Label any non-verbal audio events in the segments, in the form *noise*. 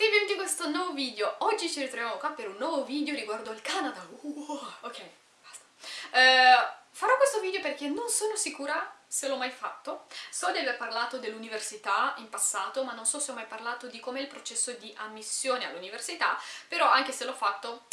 tutti, benvenuti in questo nuovo video. Oggi ci ritroviamo qua per un nuovo video riguardo il Canada. Uh, ok, basta. Uh, farò questo video perché non sono sicura se l'ho mai fatto. So di aver parlato dell'università in passato, ma non so se ho mai parlato di com'è il processo di ammissione all'università, però anche se l'ho fatto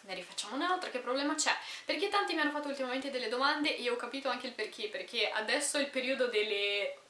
ne rifacciamo un'altra, che problema c'è? Perché tanti mi hanno fatto ultimamente delle domande e ho capito anche il perché, perché adesso è il periodo delle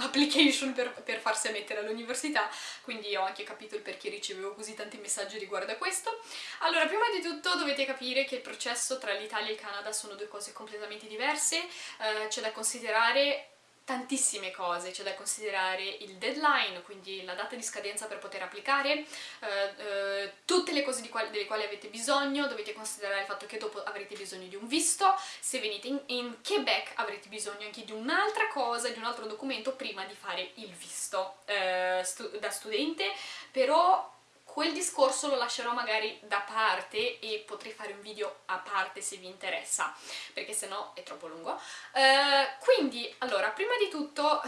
application per, per farsi ammettere all'università, quindi ho anche capito il perché ricevevo così tanti messaggi riguardo a questo. Allora, prima di tutto dovete capire che il processo tra l'Italia e il Canada sono due cose completamente diverse, eh, c'è da considerare tantissime cose, c'è da considerare il deadline, quindi la data di scadenza per poter applicare, eh, eh, tutte le cose quali, delle quali avete bisogno, dovete considerare il fatto che dopo avrete bisogno di un visto, se venite in, in Quebec avrete bisogno anche di un'altra cosa, di un altro documento prima di fare il visto eh, stu da studente, però quel discorso lo lascerò magari da parte e potrei fare un video a parte se vi interessa, perché sennò è troppo lungo. Uh, quindi, allora, prima di tutto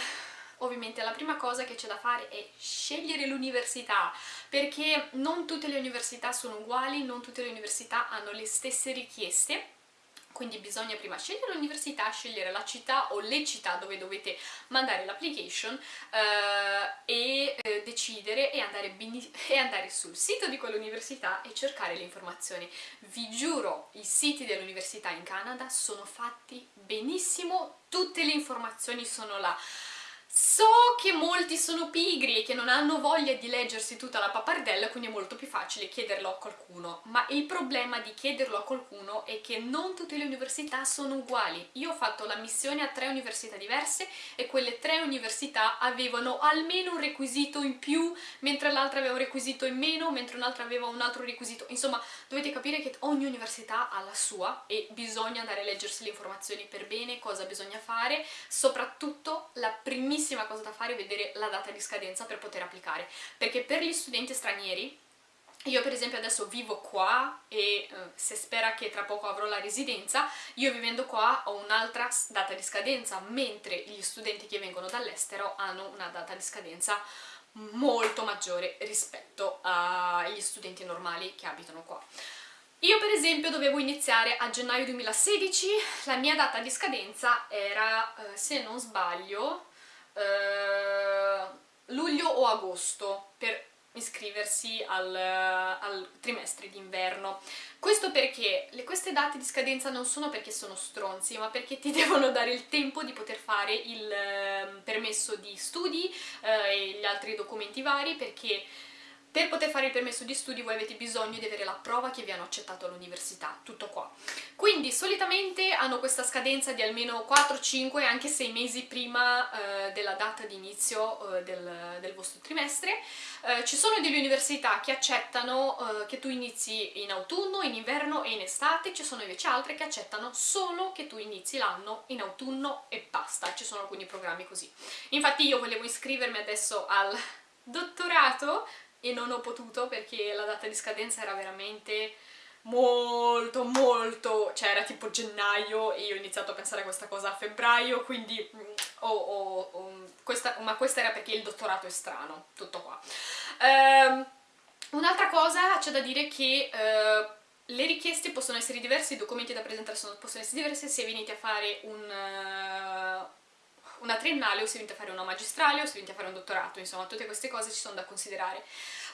ovviamente la prima cosa che c'è da fare è scegliere l'università perché non tutte le università sono uguali, non tutte le università hanno le stesse richieste quindi bisogna prima scegliere l'università, scegliere la città o le città dove dovete mandare l'application eh, e eh, decidere e andare, e andare, sul sito di quell'università e cercare le informazioni. Vi giuro, i siti dell'università in Canada sono fatti benissimo, tutte le informazioni sono là. So che molti sono pigri e che non hanno voglia di leggersi tutta la pappardella, quindi è molto più facile chiederlo a qualcuno, ma il problema di chiederlo a qualcuno è che non tutte le università sono uguali. Io ho fatto la missione a tre università diverse e quelle tre università avevano almeno un requisito in più, mentre l'altra aveva un requisito in meno, mentre un'altra aveva un altro requisito. Insomma, dovete capire che ogni università ha la sua e bisogna andare a leggersi le informazioni per bene, cosa bisogna fare, soprattutto la primissima primissima cosa da fare è vedere la data di scadenza per poter applicare, perché per gli studenti stranieri io per esempio adesso vivo qua e eh, se spera che tra poco avrò la residenza, io vivendo qua ho un'altra data di scadenza, mentre gli studenti che vengono dall'estero hanno una data di scadenza molto maggiore rispetto agli studenti normali che abitano qua. Io per esempio dovevo iniziare a gennaio 2016, la mia data di scadenza era, eh, se non sbaglio, eh, luglio o agosto per iscriversi al, al trimestre d'inverno. Questo perché le, queste date di scadenza non sono perché sono stronzi, ma perché ti *laughs* devono dare il tempo di poter fare il eh, permesso di studi eh, e gli altri documenti vari, perché per poter fare il permesso di studi voi avete bisogno di avere la prova che vi hanno accettato all'università, tutto qua. Quindi solitamente hanno questa scadenza di almeno 4-5, anche 6 mesi prima eh, della data di inizio eh, del, del, vostro trimestre. Eh, ci sono delle università che accettano eh, che tu inizi in autunno, in inverno e in estate, ci sono invece altre che accettano solo che tu inizi l'anno in autunno e basta, ci sono alcuni programmi così. Infatti io volevo iscrivermi adesso al dottorato e non ho potuto perché la data di scadenza era veramente molto molto, cioè era tipo gennaio e io ho iniziato a pensare a questa cosa a febbraio, quindi oh, oh, oh, questa, ma questa era perché il dottorato è strano, tutto qua. Um, Un'altra cosa c'è da dire che uh, le richieste possono essere diverse, i documenti da presentare possono essere diversi se venite a fare un, uh, una triennale o se venite a fare una magistrale o se venite a fare un dottorato, insomma tutte queste cose ci sono da considerare.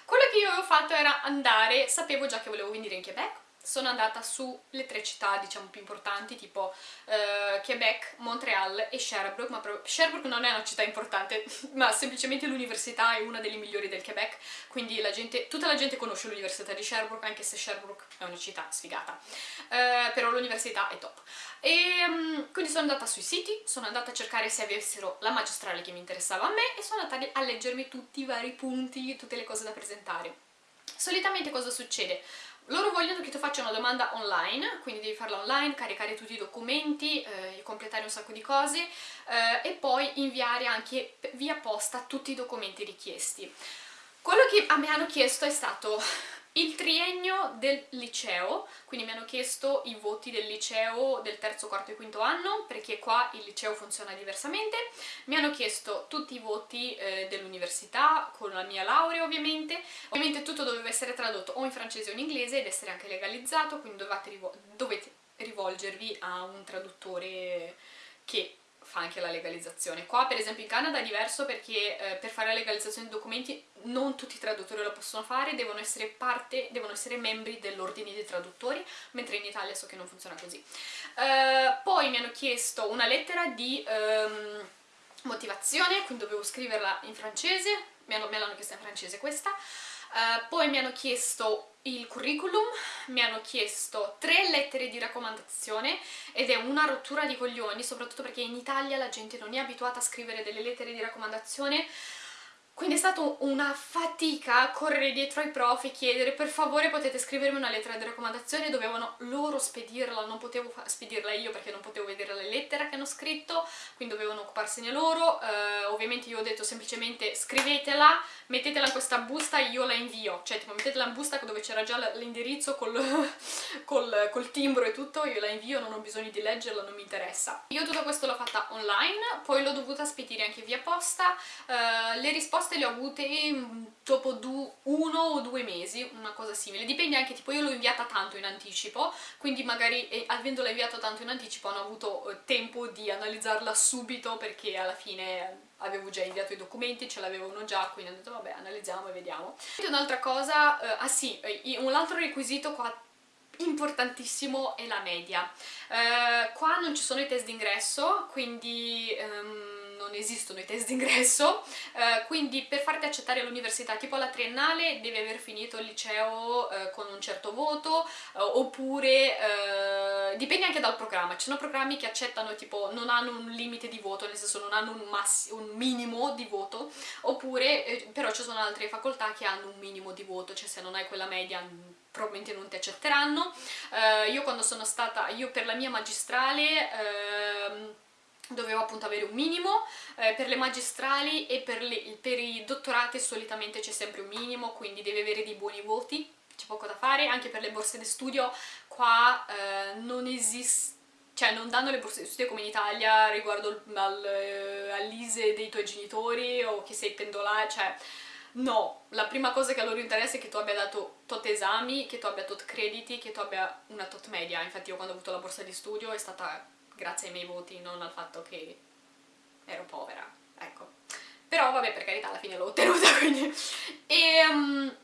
Quello che io avevo fatto era andare, sapevo già che volevo venire in Quebec, sono andata sulle tre città diciamo più importanti tipo uh, Quebec, Montreal e Sherbrooke, ma Sherbrooke non è una città importante *laughs* ma semplicemente l'università è una delle migliori del Quebec quindi la gente, tutta la gente conosce l'università di Sherbrooke anche se Sherbrooke è una città sfigata. Uh, però l'università è top. E um, quindi sono andata sui siti, sono andata a cercare se avessero la magistrale che mi interessava a me e sono andata a leggermi tutti i vari punti, tutte le cose da presentare solitamente cosa succede? Loro vogliono che tu faccia una domanda online, quindi devi farla online, caricare tutti i documenti, eh, completare un sacco di cose eh, e poi inviare anche via posta tutti i documenti richiesti. Quello che a me hanno chiesto è stato il triennio del liceo, quindi mi hanno chiesto i voti del liceo del terzo, quarto e quinto anno, perché qua il liceo funziona diversamente, mi hanno chiesto tutti i voti eh, dell'università, con la mia laurea ovviamente, ovviamente tutto doveva essere tradotto o in francese o in inglese ed essere anche legalizzato, quindi dovete, dovete rivolgervi a un traduttore che fa anche la legalizzazione. Qua per esempio in Canada è diverso perché eh, per fare la legalizzazione dei documenti non tutti i traduttori lo possono fare, devono essere parte, devono essere membri dell'ordine dei traduttori, mentre in Italia so che non funziona così. Uh, poi mi hanno chiesto una lettera di um, motivazione, quindi dovevo scriverla in francese, me l'hanno chiesta in francese questa, Uh, poi mi hanno chiesto il curriculum, mi hanno chiesto tre lettere di raccomandazione ed è una rottura di coglioni, soprattutto perché in Italia la gente non è abituata a scrivere delle lettere di raccomandazione quindi è stata una fatica correre dietro ai prof e chiedere per favore potete scrivermi una lettera di raccomandazione, dovevano loro spedirla, non potevo spedirla io perché non potevo vedere la lettera che hanno scritto, quindi dovevano occuparsene loro, uh, ovviamente io ho detto semplicemente scrivetela, mettetela in questa busta e io la invio, cioè tipo mettetela in busta dove c'era già l'indirizzo col, *laughs* col, col timbro e tutto, io la invio, non ho bisogno di leggerla, non mi interessa. Io tutto questo l'ho fatta online, poi l'ho dovuta spedire anche via posta, uh, le risposte le ho avute dopo uno o due mesi, una cosa simile. Dipende anche, tipo io l'ho inviata tanto in anticipo, quindi magari eh, avendola inviata tanto in anticipo hanno avuto eh, tempo di analizzarla subito perché alla fine avevo già inviato i documenti, ce l'avevano già, quindi ho detto vabbè analizziamo e vediamo. Un'altra cosa, eh, ah sì, un altro requisito qua importantissimo è la media. Eh, qua non ci sono i test d'ingresso, quindi... Um, non esistono i test d'ingresso, eh, quindi per farti accettare all'università, tipo alla triennale, devi aver finito il liceo eh, con un certo voto, eh, oppure eh, dipende anche dal programma, ci sono programmi che accettano, tipo, non hanno un limite di voto, nel senso non hanno un, un minimo di voto, oppure, eh, però ci sono altre facoltà che hanno un minimo di voto, cioè se non hai quella media probabilmente non ti accetteranno. Uh, io quando sono stata, io per la mia magistrale... Dovevo appunto avere un minimo, eh, per le magistrali e per, le, per i dottorati solitamente c'è sempre un minimo, quindi devi avere dei buoni voti, c'è poco da fare, anche per le borse di studio qua eh, non esiste cioè non danno le borse di studio come in Italia riguardo al, eh, all'ISE dei tuoi genitori o che sei pendolare, cioè no, la prima cosa che a loro interessa è che tu abbia dato tot esami, che tu abbia tot crediti, che tu abbia una tot media, infatti io quando ho avuto la borsa di studio è stata grazie ai miei voti, non al fatto che ero povera, ecco. Però vabbè, per carità, alla fine l'ho ottenuta, *laughs* quindi... E... Um,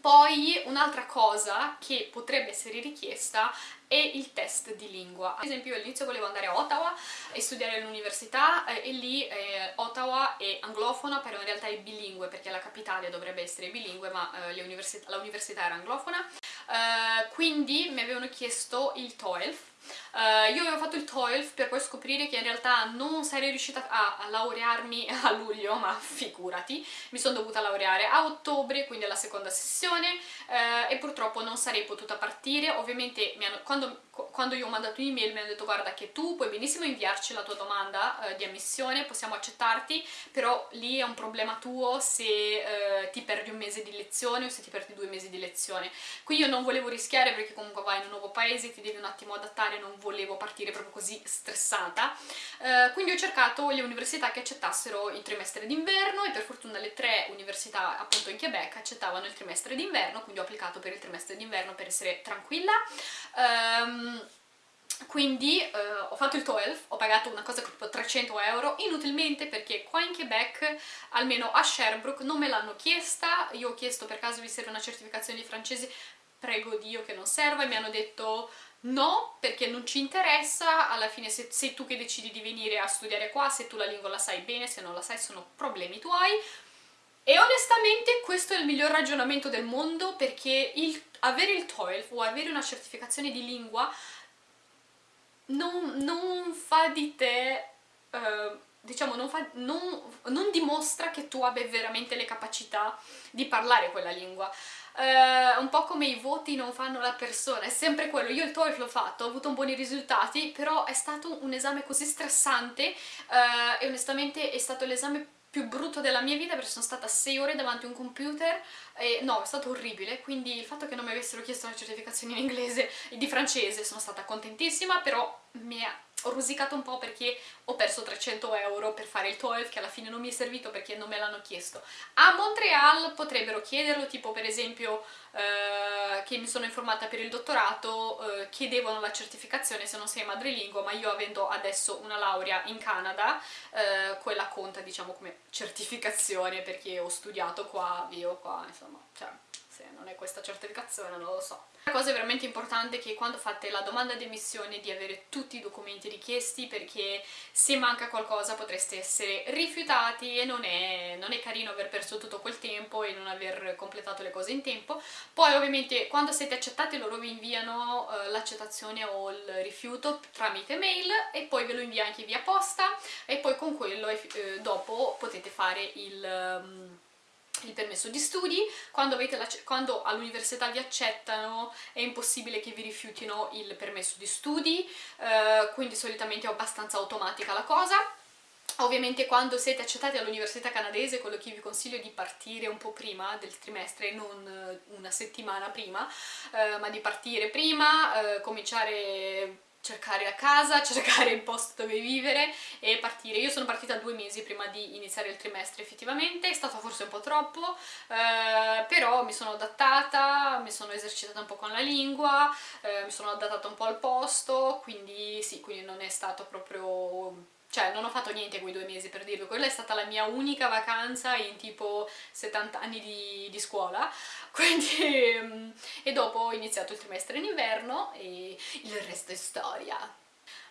poi un'altra cosa che potrebbe essere richiesta è il test di lingua. Ad esempio io all'inizio volevo andare a Ottawa e studiare all'università eh, e lì eh, Ottawa è anglofona però in realtà è bilingue perché la capitale dovrebbe essere bilingue ma eh, l'università era anglofona. Eh, quindi mi avevano chiesto il TOEFL Uh, io avevo fatto il TOEFL per poi scoprire che in realtà non sarei riuscita a, laurearmi *laughs* a luglio, ma figurati, mi sono dovuta laureare a ottobre, quindi alla seconda sessione, uh, e purtroppo non sarei potuta partire, ovviamente hanno, quando, quando, io ho mandato un'email mi hanno detto guarda che tu puoi benissimo inviarci la tua domanda uh, di ammissione, possiamo accettarti, però lì è un problema tuo se ti perdi un mese di lezione o se ti perdi due mesi di lezione. Qui io non volevo rischiare perché comunque vai in un nuovo paese, ti devi un attimo adattare, non volevo partire proprio così stressata, eh, quindi ho cercato le università che accettassero il trimestre d'inverno e per fortuna le tre università appunto in Quebec accettavano il trimestre d'inverno, quindi ho applicato per il trimestre d'inverno per essere tranquilla. Um, quindi eh, ho fatto il TOEFL, ho pagato una cosa tipo 300 euro, inutilmente perché qua in Quebec, almeno a Sherbrooke, non me l'hanno chiesta, io ho chiesto per caso vi serve una certificazione di francese, prego Dio che non serva, e mi hanno detto No, perché non ci interessa, alla fine se sei tu che decidi di venire a studiare qua, se tu la lingua la sai bene, se non la sai sono problemi tuoi. E onestamente questo è il miglior ragionamento del mondo perché il, avere il TOEFL o avere una certificazione di lingua non, non fa di te... Uh, diciamo, non, fa, non, non dimostra che tu abbia veramente le capacità di parlare quella lingua. Eh, un po' come i voti non fanno la persona, è sempre quello, io il TOEFL l'ho fatto, ho avuto buoni risultati, però è stato un esame così stressante eh, e onestamente è stato l'esame più brutto della mia vita perché sono stata 6 ore davanti a un computer e no, è stato orribile, quindi il fatto che non mi avessero chiesto una certificazione in inglese e di francese sono stata contentissima, però mi ha ho rosicato un po' perché ho perso 300 euro per fare il TOEFL che alla fine non mi è servito perché non me l'hanno chiesto. A Montreal potrebbero chiederlo, tipo per esempio eh, che mi sono informata per il dottorato, eh, chiedevano la certificazione se non sei madrelingua, ma io avendo adesso una laurea in Canada, eh, quella conta diciamo come certificazione perché ho studiato qua, vivo qua, insomma, cioè se non è questa certificazione non lo so. La cosa veramente importante è che quando fate la domanda di emissione di avere tutti i documenti richiesti perché se manca qualcosa potreste essere rifiutati e non è, non è carino aver perso tutto quel tempo e non aver completato le cose in tempo. Poi ovviamente quando siete accettati loro vi inviano uh, l'accettazione o il rifiuto tramite mail e poi ve lo invia anche via posta e poi con quello eh, dopo potete fare il... Um, il permesso di studi, quando, quando all'università vi accettano è impossibile che vi rifiutino il permesso di studi, eh, quindi solitamente è abbastanza automatica la cosa. Ovviamente quando siete accettati all'università canadese, quello che vi consiglio è di partire un po' prima del trimestre, non eh, una settimana prima, eh, ma di partire prima, eh, cominciare cercare la casa, *laughs* cercare il posto dove vivere e partire. Io sono partita due mesi prima di iniziare il trimestre effettivamente, è stato forse un po' troppo, eh, però mi sono adattata, mi sono esercitata un po' con la lingua, eh, mi sono adattata un po' al posto, quindi sì, quindi non è stato proprio cioè non ho fatto niente quei due mesi per dirlo, quella è stata la mia unica vacanza in tipo 70 anni di, di scuola, *laughs* quindi mm, e dopo ho iniziato il trimestre in inverno e il resto è storia.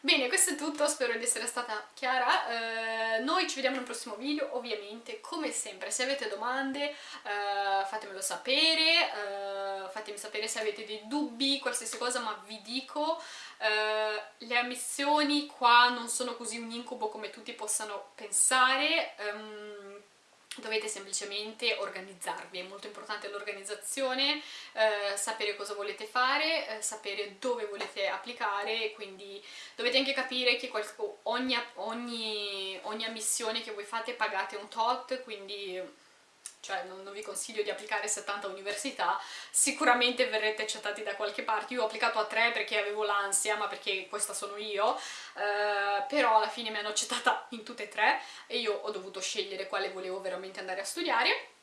Bene, questo è tutto, spero di essere stata chiara, eh, noi ci vediamo nel prossimo video, ovviamente, come sempre, se avete domande eh, fatemelo sapere, eh, fatemi sapere se avete dei dubbi, qualsiasi cosa, ma vi dico, eh, le ammissioni qua non sono così un incubo come tutti possano pensare, um, dovete semplicemente organizzarvi, è molto importante l'organizzazione, eh, sapere cosa volete fare, eh, sapere dove volete applicare, quindi dovete anche capire che ogni, ogni, ogni ammissione che voi fate pagate un tot, quindi cioè non, non, vi consiglio di applicare 70 università, sicuramente verrete accettati da qualche parte, io ho applicato a 3 perché avevo l'ansia, ma perché questa sono io, eh, però alla fine mi hanno accettata in tutte e tre e io ho dovuto scegliere quale volevo veramente andare a studiare.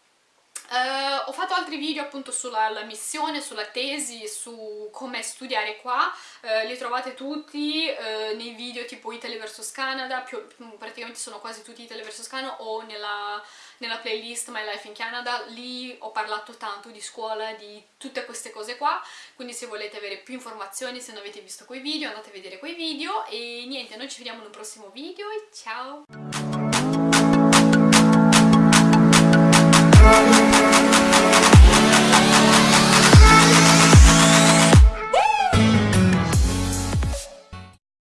Uh, ho fatto altri video appunto sulla missione, sulla tesi, su come studiare qua, uh, li trovate tutti uh, nei video tipo Italy vs Canada, più, praticamente sono quasi tutti Italy vs Canada o nella, nella, playlist My Life in Canada, lì ho parlato tanto di scuola, di tutte queste cose qua, quindi se volete avere più informazioni, se non avete visto quei video, andate a vedere quei video e niente, noi ci vediamo in un prossimo video e ciao!